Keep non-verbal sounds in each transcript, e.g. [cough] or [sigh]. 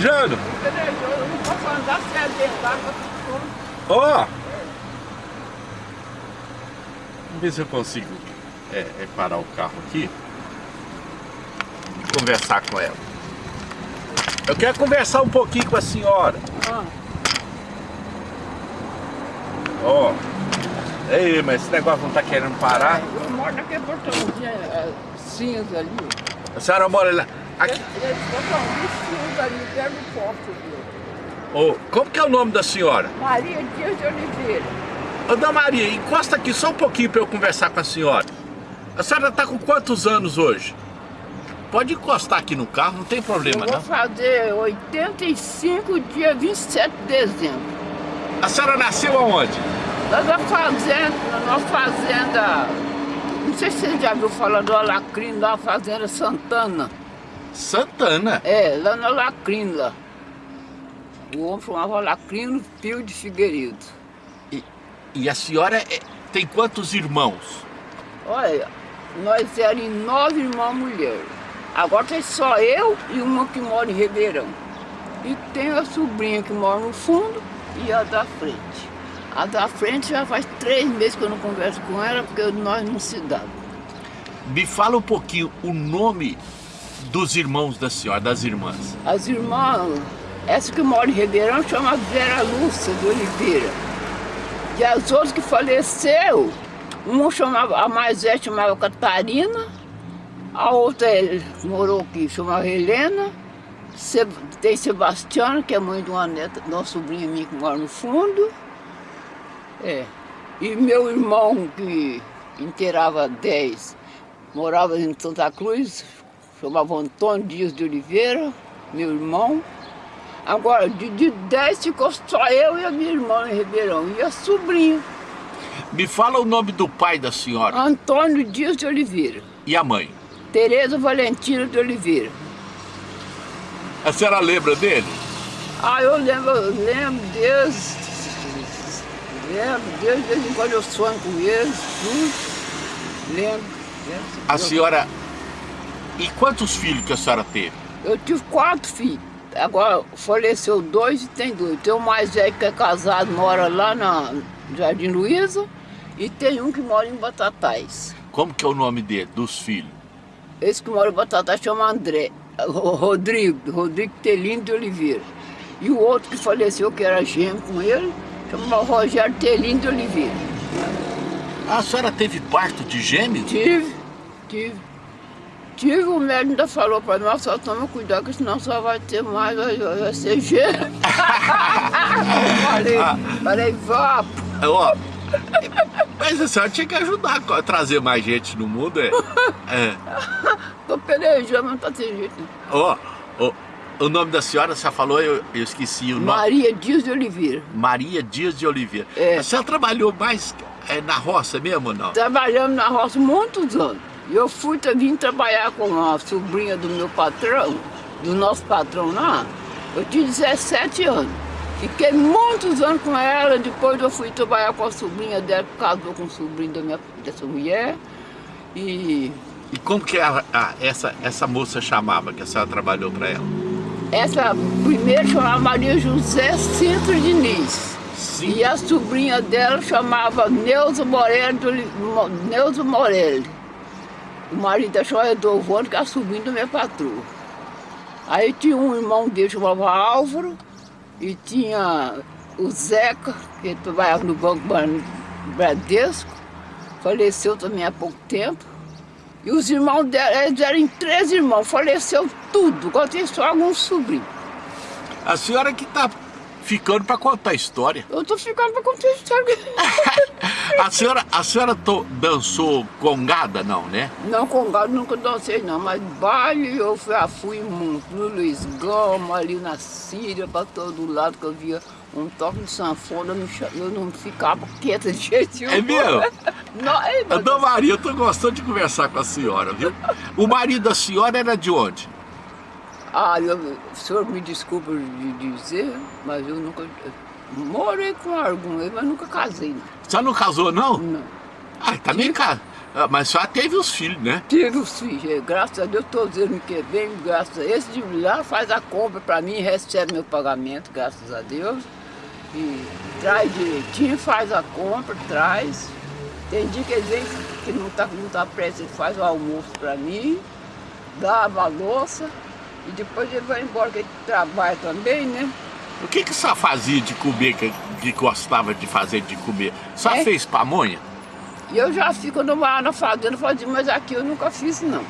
Jano. Eu não posso andar sem dentro d'água. Ó. Vamos ver se eu consigo é, é parar o carro aqui e conversar com ela. Eu quero conversar um pouquinho com a senhora. Ah, Ó. Ei, mas esse negócio não tá querendo parar. eu moro naquele portãozinho é, cinza ali. A senhora mora lá. Aqui. Portãozinho cinza ali, perto do posto. viu? Ô, como que é o nome da senhora? Maria Dias de Oliveira. Ô, Dona Maria, encosta aqui só um pouquinho para eu conversar com a senhora. A senhora tá com quantos anos hoje? Pode encostar aqui no carro, não tem problema Eu vou não. fazer 85 dia 27 de dezembro. A senhora nasceu aonde? Lá na fazenda, na fazenda, não sei se você já viu falar do Alacrim, na fazenda Santana. Santana. É, lá no Alacrim, lá. O homem chamava Alacrino Pio de Figueiredo. E, e a senhora é- tem quantos irmãos? Olha, nós éramos nove irmãos mulheres. Agora tem só eu e uma que mora em Ribeirão. E tem a sobrinha que mora no fundo e a da frente. A da frente já faz três meses que eu não converso com ela, porque nós não se damos. Me fala um pouquinho o nome dos irmãos da senhora, das irmãs. As irmãs, essa que mora em Ribeirão chama Vera Lúcia de Oliveira. E as outras que faleceu, uma chamava, a mais velha chamava Catarina, a outra é- morou aqui, chamava Helena, tem Sebastiana, que é mãe de uma neta, de uma sobrinha minha que mora no fundo. É. E meu irmão, que inteirava 10, morava em Santa Cruz, chamava Antônio Dias de Oliveira, meu irmão. Agora, de, de 10 ficou só eu e a minha irmã em Ribeirão, e a sobrinha, Me fala o nome do pai da senhora Antônio Dias de Oliveira, e a mãe. Tereza Valentina de Oliveira. A senhora lembra dele? Ah, eu lembro, eu lembro Deus, lembro Deus, de vez em quando eu sonho com eles, tudo. Lembro. lembro. A senhora... E quantos filhos que a senhora teve? Eu tive quatro filhos. Agora faleceu dois e tem dois. Tem o mais velho que é casado, mora lá na Jardim Luiza. E tem um que mora em Batatais. Como que é o nome dele, dos filhos? Esse que mora em Batatais chama André. Ro- Rodrigo, Rodrigo Telino de Oliveira. E o outro que faleceu, que era gêmeo com ele, chama Rogério Telino de Oliveira. A senhora teve parto de gêmeos? Tive, tive. Tive, o médico ainda falou para nós, só toma cuidado, que senão só vai ter mais, vai, vai ser gêmeo. falei, falei, vá, Ó, mas a senhora tinha que ajudar a trazer mais gente no mundo, é? É. tô pelejando, mas não tá sem jeito. Ó, ó, o nome da senhora, você falou, eu, eu esqueci o nome. Maria Dias de Oliveira. Maria Dias de Oliveira. É. A senhora trabalhou mais é, na roça mesmo ou não? Trabalhamos na roça muitos anos. E eu fui, vim trabalhar com a sobrinha do meu patrão, do nosso patrão lá. Eu tinha 17 anos. Fiquei muitos anos com ela, depois eu fui trabalhar com a sobrinha dela, casou com o sobrinho da minha, dessa mulher. E E como que a- a- essa, essa moça chamava que a senhora trabalhou para ela? essa primeira chamava Maria José Sintra Diniz. Sim. E a sobrinha dela chamava Neuza Morelli, Neuza Morelli. O marido dela chamava Edovone, que é a sobrinha da minha patroa. Aí tinha um irmão dele, chamava Álvaro, e tinha o Zeca, que trabalhava no Banco Ban- Bradesco, faleceu também há pouco tempo. E os irmãos dela, eles eram três irmãos, faleceu tudo, agora tem só alguns sobrinhos. A senhora que tá ficando para contar a história. Eu tô ficando pra contar a história. [laughs] A senhora, a senhora to- dançou congada, não, né? Não, com gado nunca dancei não, mas baile eu já fui muito, no Luiz Gama, ali na Síria, para todo lado que eu via um toque de sanfona, eu não, eu não ficava quieta de jeito nenhum. É mesmo? [laughs] Não, é, Dona Maria, eu tô gostando de conversar com a senhora, viu? O marido da senhora era de onde? Ah, eu, o senhor me desculpa de dizer, mas eu nunca... morei com algum, mas nunca casei, não. A senhora não casou, não? não. Ah, também casa. Ah, mas só teve os filhos, né? Tive os filhos, é, graças a Deus todos eles me querem graças a Esse de lá faz a compra para mim, recebe meu pagamento, graças a Deus. E traz direitinho, faz a compra, traz. Tem dia que ele vem que não está não tá prestes, ele faz o almoço para mim, lava a louça e depois ele vai embora, que ele trabalha também, né? O que que só fazia de comer, que, que gostava de fazer de comer? Só É? fez pamonha? Eu já fico numa, na fazenda fazendo, mas aqui eu nunca fiz não.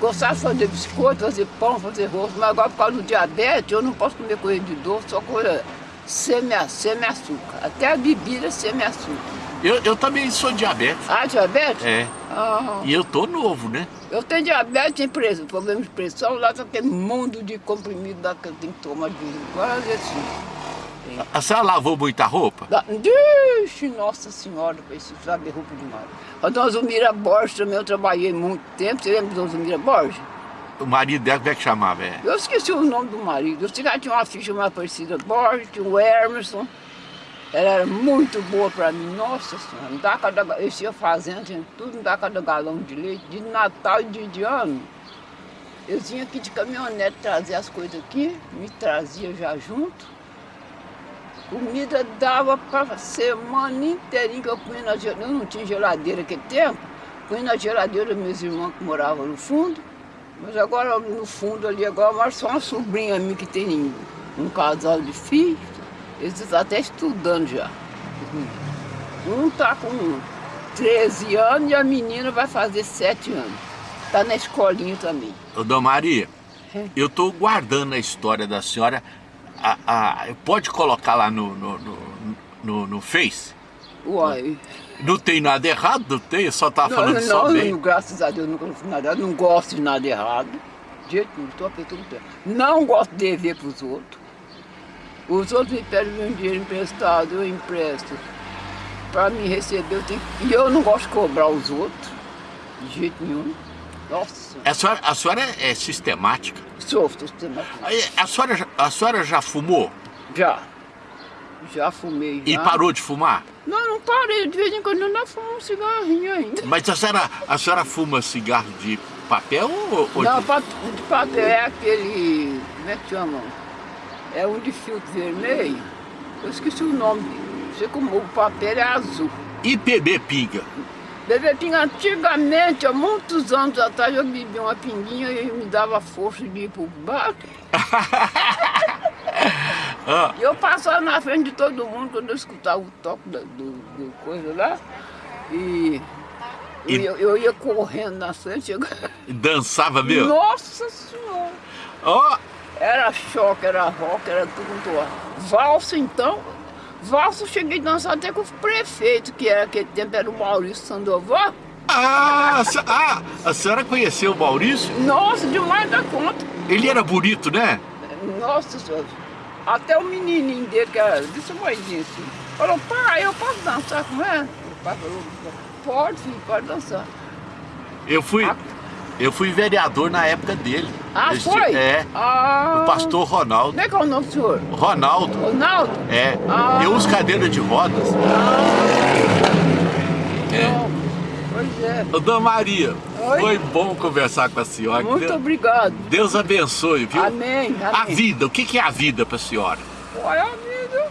Gostava de fazer biscoito, fazer pão, fazer rosto, mas agora por causa do diabetes eu não posso comer coisa de doce, só coisa semi- semi-açúcar. Até a bebida semi-açúcar. Eu, eu também sou diabético. Ah, diabetes? É. Ah, E eu tô novo, né? Eu tenho diabetes, tenho pressão, problema de pressão, lá tem aquele mundo de comprimido lá que eu tenho que tomar de vez em quando, às vezes sim. A senhora lavou muita roupa? Da- Ixi, nossa senhora, esse sabe roupa demais. A dona Zulmira Borges também, eu trabalhei muito tempo. Você lembra da dona Zulmira Borges? O marido dela, como é que chamava? É. Eu esqueci o nome do marido. Eu sei que ela tinha uma ficha mais parecida Borges, tinha o Emerson. Ela era muito boa pra mim, nossa senhora. Me dá cada, eu ia fazendo, tinha tudo, me dá cada galão de leite, de Natal e de, de ano. Eu vinha aqui de caminhonete trazer as coisas aqui, me trazia já junto. Comida dava para semana inteirinha que eu punha na geladeira. Eu não tinha geladeira naquele tempo. Punha na geladeira meus irmãos que moravam no fundo. Mas agora no fundo ali, agora só uma sobrinha minha que tem um casal de filhos. Eles estão até estudando já. Um tá com 13 anos e a menina vai fazer 7 anos. Tá na escolinha também. Ô, Dona Maria, É. eu tô guardando a história da senhora. A, a- pode colocar lá no, no, no, no- no Face? Uai. Não tem nada errado, não tem? Só Não, falando só não, bem. não, graças a Deus, nunca fiz nada. Não gosto de nada errado. De jeito nenhum, estou apertando o tempo. Não gosto de dever para os outros. Os outros me pedem meu dinheiro emprestado, eu empresto. Para me receber, eu tenho que... E eu não gosto de cobrar os outros. De jeito nenhum. Nossa, A senhora, a senhora é sistemática. sofro, sistemático. Aí, A senhora, já- a senhora já fumou Já. Já fumei, já. e parou de fumar? Não, não parei. De vez em quando eu ainda fumo um cigarrinho ainda. Mas a senhora, a senhora fuma cigarro de papel ou, ou Não, de... de papel é aquele. Como é que chama? É um de filtro vermelho. Eu esqueci o nome. Sei como o papel é azul. IPB pinga? Bebê pinga, antigamente, há muitos anos atrás, eu bebia uma pinguinha e me dava força de ir pro bar. [laughs] Ah, E eu passava na frente de todo mundo quando eu escutava o toque da- do, do coisa lá. E eu, E- ia, eu ia correndo na frente. eu- dançava mesmo? Nossa Senhora! Ó, Era choque, era rock, era tudo ar. Valsa, então. Valsa, eu cheguei a dançar até com o prefeito, que era aquele tempo, era o Maurício Sandoval. ah, a ah, a senhora conheceu o Maurício? Nossa, demais da conta. Ele era bonito, né? Nossa Senhora. Até o menininho dele, que era desse tamanhozinho assim, falou, pai, eu posso dançar com ela? O pai falou, pode, filho, pode dançar. Eu fui, Ah. Eu fui vereador na época dele. Ah, Esse- foi? É, Ah, o pastor Ronaldo. Como é que é o nome do senhor? Ronaldo, Ronaldo? é. Ah. Eu uso cadeira de rodas. É. Não. Pois é. Ô, Dona Maria, Oi. foi bom conversar com a senhora. Muito Deus, obrigado. Deus abençoe, viu? Amém, amém. A vida, o que é a vida pra senhora? Olha a vida,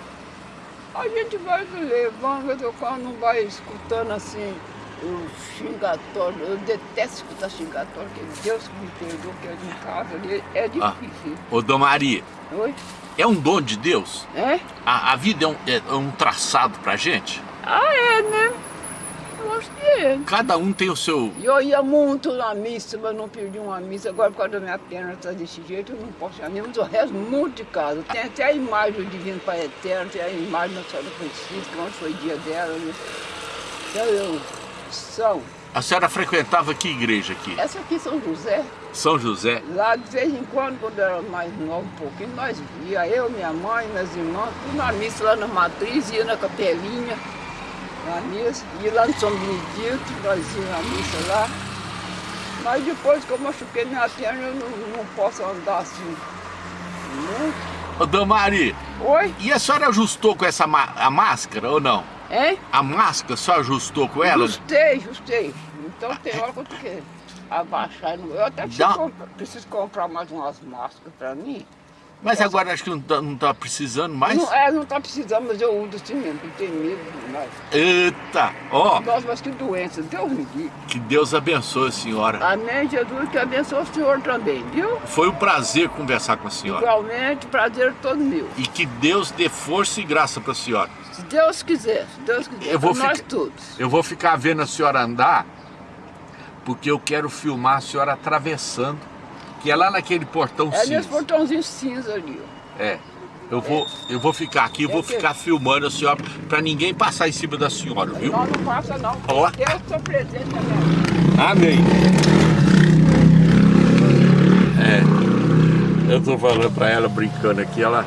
a gente vai levando, eu quando não vai escutando assim o xingatório. Eu detesto escutar xingatório, porque Deus que me perdoou, que é de casa ali, é Ah. difícil. Ô, Dona Maria, Oi? é um dom de Deus? É? A, a vida é um, é um traçado pra gente? Ah, é, né? Eu acho que é. Cada um tem o seu... Eu ia muito na missa, mas não perdi uma missa. Agora, por causa da minha perna tá desse jeito, eu não posso ir. Mas eu rezo muito de casa. Tem até a imagem do Divino Pai Eterno, tem a imagem da Senhora Francisca, onde foi dia dela. Né? Então, eu, A senhora frequentava que igreja aqui? Essa aqui São José. São José? Lá, de vez em quando, quando era mais nova um pouquinho, nós ia, eu, minha mãe, minhas irmãs, tudo na missa lá na matriz, ia na capelinha, na missa, ia lá no São Benedito, nós íamos na missa lá. Mas depois que eu machuquei minha perna, eu não, não posso andar assim. muito. Ô, Dona Maria, Oi? e a senhora ajustou com essa a máscara ou não? Hein? A máscara só ajustou com ela? Justei, justei. Então tem hora que eu abaixar. Eu até preciso, comprar, preciso comprar mais umas máscaras pra mim. Mas agora acho que não tá, não tá precisando mais. Não, é, não tá precisando, mas eu uso assim mesmo, porque tem medo. Mas, Eita! Ó, nossa, mas que doença, Deus me livre. que Deus abençoe a senhora. Amém, Jesus, que abençoe o senhor também, viu? Foi um prazer conversar com a senhora. Igualmente, prazer todo meu. E que Deus dê força e graça para a senhora. Se Deus quiser, se Deus quiser, Eu vou pra nós ficar- todos. Eu vou ficar vendo a senhora andar, porque eu quero filmar a senhora atravessando, que é lá naquele portão É nesse cinza. portãozinho cinza ali, ó. É. Eu vou, eu vou ficar aqui, eu vou É ficar filmando a senhora, para ninguém passar em cima da senhora, viu? Não, não passa não. Ó. Deus está presente vida. Amém. É. Eu tô falando para ela, brincando aqui, ela,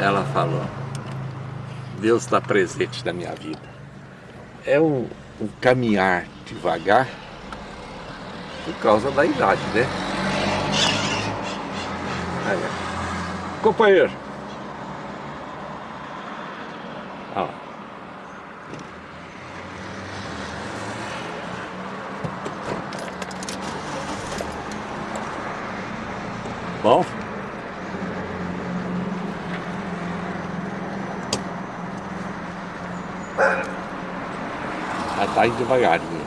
ela falou, Deus está presente na minha vida. É um, um caminhar devagar por causa da idade, né? Aí. Companheiro. Bom? Tá indo devagarinho.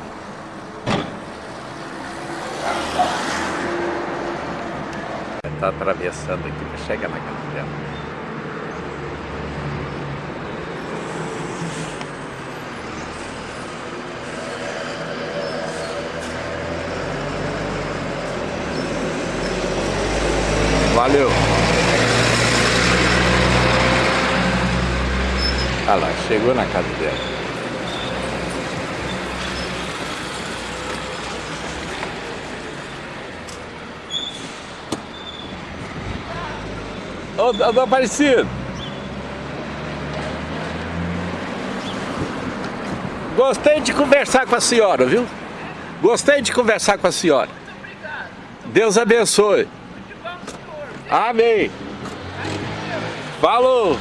Ela tá atravessando aqui para chegar na casa dela. Valeu! Olha lá, chegou na casa dela. Ô, Dona Aparecido! Gostei de conversar com a senhora, viu? Gostei de conversar com a senhora. Deus abençoe. Amém. Falou.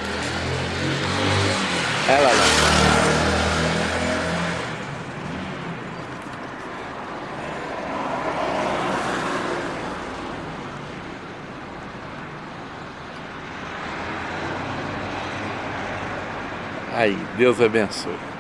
Ela lá. Aí, Deus abençoe.